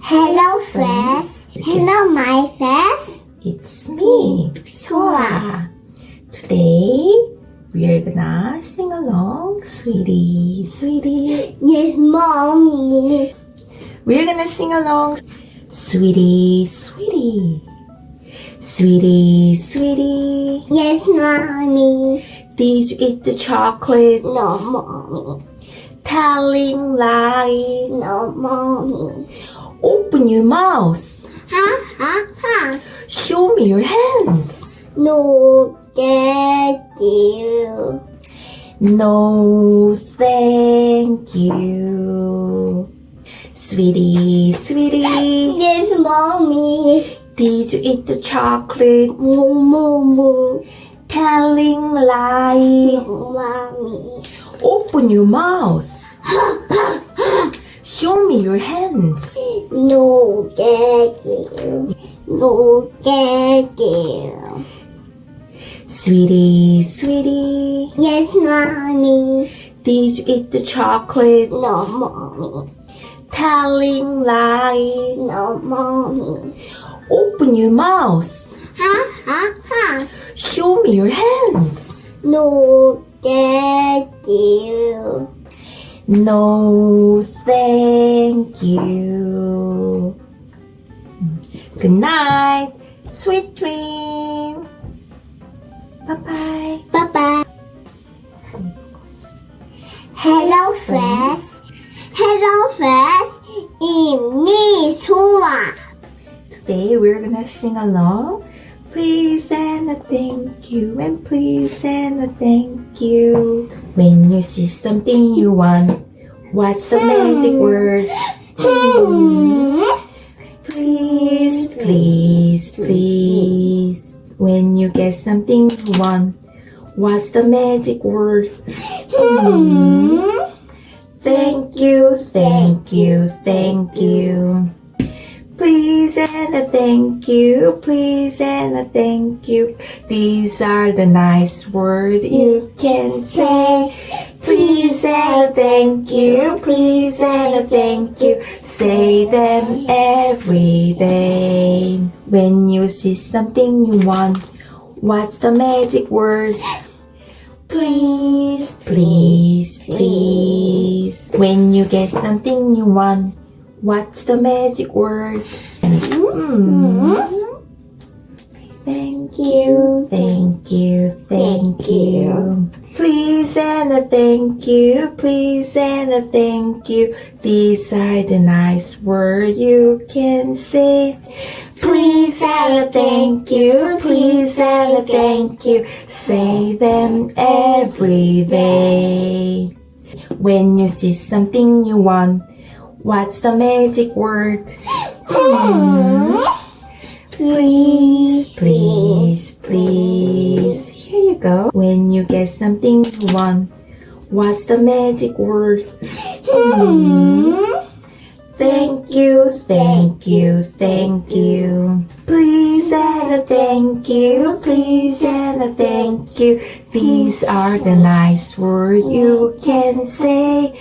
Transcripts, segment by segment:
Hello friends. Hello my friends. It's me, Soa. Today, we are gonna sing along, sweetie, sweetie. Yes, mommy. We're gonna sing along, sweetie, sweetie. Sweetie, sweetie. Yes, mommy. Did you eat the chocolate? No, mommy. Telling lie. No, mommy. Open your mouth. Ha ha ha. Show me your hands. No, thank you. No, thank you. Sweetie, sweetie, Yes, mommy. did you eat the chocolate? No, mommy. Telling lie. No, mommy. Open your mouth. Show me your hands. No, you. No, you. Sweetie, sweetie, Yes, mommy. did you eat the chocolate? No, mommy. Telling lie. No, mommy. Open your mouth. Ha ha ha. Show me your hands. No, thank you. No, thank you. Good night. Sweet dream. Bye bye. Bye bye. Hello, friends. Hello, friends. It's me, Sua. Today we're gonna sing along. Please and a thank you, and please and a thank you. When you see something you want, what's the magic word? Please, please, please. When you get something you want, what's the magic word? Thank you, thank you, thank you. Please and a thank you, please and a thank you. These are the nice words you can say. Please and a thank you, please and a thank you. Say them every day. When you see something you want, what's the magic word? Please, please, please. When you get something you want, what's the magic word? Thank you, thank you, thank you. Please and a thank you, please and a thank you. These are the nice words you can say. Please and a thank you, please and a thank you. Say them every day. When you see something you want, what's the magic word? Please, please, please. Here you go. When you get something you want, what's the magic word? Thank you, thank you, thank you. Please and a thank you, please and a thank you. These are the nice words you can say.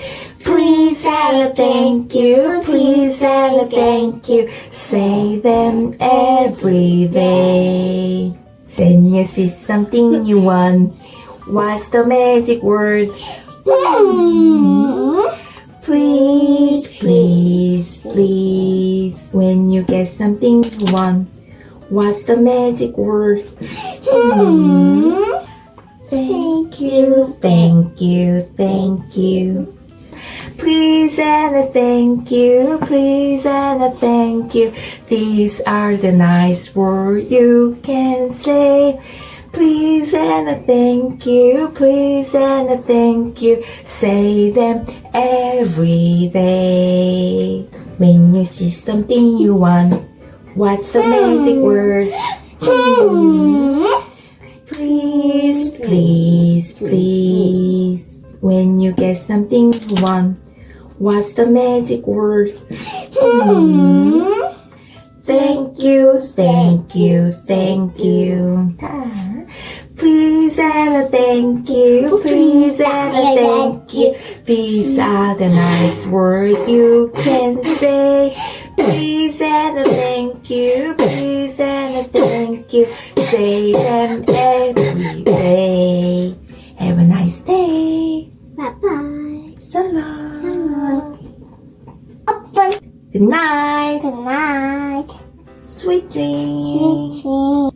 Please and a thank you, please and a thank you. Say them every day. Then you see something you want. What's the magic word? Hmm. Please, please, please. When you get something you want, what's the magic word? Hmm. Thank you, thank you, thank you. Please and a thank you, please and a thank you. These are the nice words you can say. Please and a thank you, please and a thank you. Say them every day. When you see something you want, what's the magic word? Please, please, please. When you get something you want, what's the magic word? Hmm. Thank you, thank you, thank you. Please and a thank you, please and a thank you. These are the nice words you can say. Please and a thank you, please and a thank you. Say them Good night. Good night. Sweet dreams. Sweet dreams.